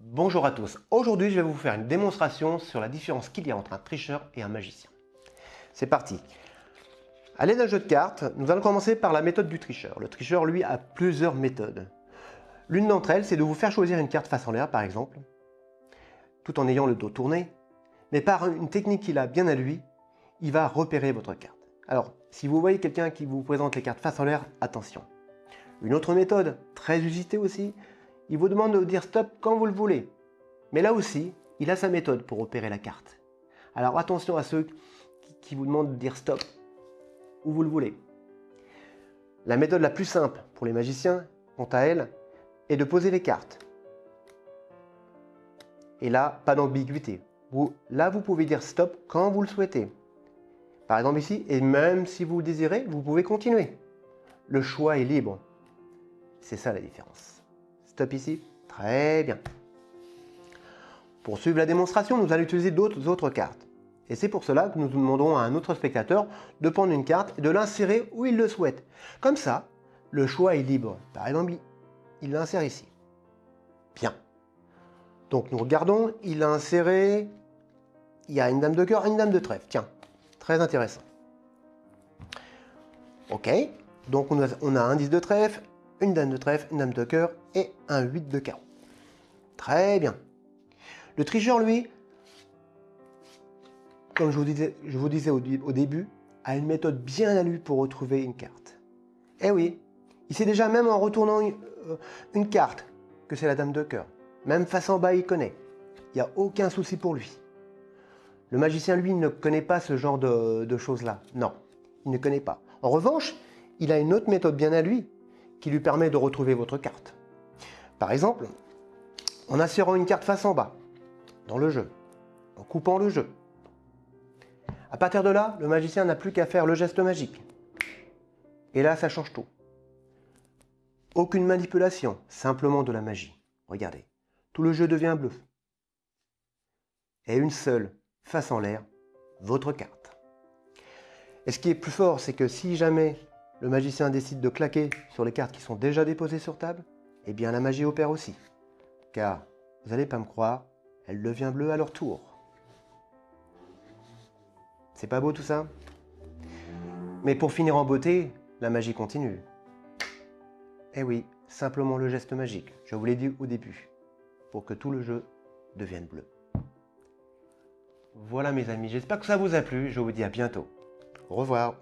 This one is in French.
Bonjour à tous, aujourd'hui je vais vous faire une démonstration sur la différence qu'il y a entre un tricheur et un magicien. C'est parti À l'aide d'un jeu de cartes, nous allons commencer par la méthode du tricheur. Le tricheur, lui, a plusieurs méthodes. L'une d'entre elles, c'est de vous faire choisir une carte face en l'air, par exemple, tout en ayant le dos tourné, mais par une technique qu'il a bien à lui, il va repérer votre carte. Alors, si vous voyez quelqu'un qui vous présente les cartes face en l'air, attention. Une autre méthode, très usitée aussi, il vous demande de dire stop quand vous le voulez. Mais là aussi, il a sa méthode pour opérer la carte. Alors attention à ceux qui vous demandent de dire stop où vous le voulez. La méthode la plus simple pour les magiciens, quant à elle, est de poser les cartes. Et là, pas d'ambiguïté. Là, vous pouvez dire stop quand vous le souhaitez. Par exemple ici, et même si vous désirez, vous pouvez continuer. Le choix est libre. C'est ça la différence. Stop ici. Très bien. Pour suivre la démonstration, nous allons utiliser d'autres autres cartes. Et c'est pour cela que nous demanderons à un autre spectateur de prendre une carte et de l'insérer où il le souhaite. Comme ça, le choix est libre. Par exemple, il l'insère ici. Bien. Donc nous regardons, il a inséré, il y a une dame de cœur une dame de trèfle. Tiens, très intéressant. Ok, donc on a, un 10 de trèfle, une dame de trèfle, une dame de cœur et un 8 de carreau. Très bien. Le tricheur, lui, comme je vous disais, au, début, a une méthode bien à lui pour retrouver une carte. Eh oui, il sait déjà même en retournant euh, une, carte que c'est la dame de cœur. Même face en bas, il connaît. Il n'y a aucun souci pour lui. Le magicien, lui, ne connaît pas ce genre de choses-là. Non, il ne connaît pas. En revanche, il a une autre méthode bien à lui qui lui permet de retrouver votre carte. Par exemple, en insérant une carte face en bas dans le jeu, en coupant le jeu. À partir de là, le magicien n'a plus qu'à faire le geste magique. Et là, ça change tout. Aucune manipulation, simplement de la magie. Regardez, tout le jeu devient bleu. Et une seule, face en l'air, votre carte. Et ce qui est plus fort, c'est que si jamais le magicien décide de claquer sur les cartes qui sont déjà déposées sur table, eh bien la magie opère aussi. Car, vous n'allez pas me croire, elle devient bleue à leur tour. C'est pas beau tout ça? Mais pour finir en beauté, la magie continue. Eh oui, simplement le geste magique, je vous l'ai dit au début, pour que tout le jeu devienne bleu. Voilà mes amis, j'espère que ça vous a plu, je vous dis à bientôt. Au revoir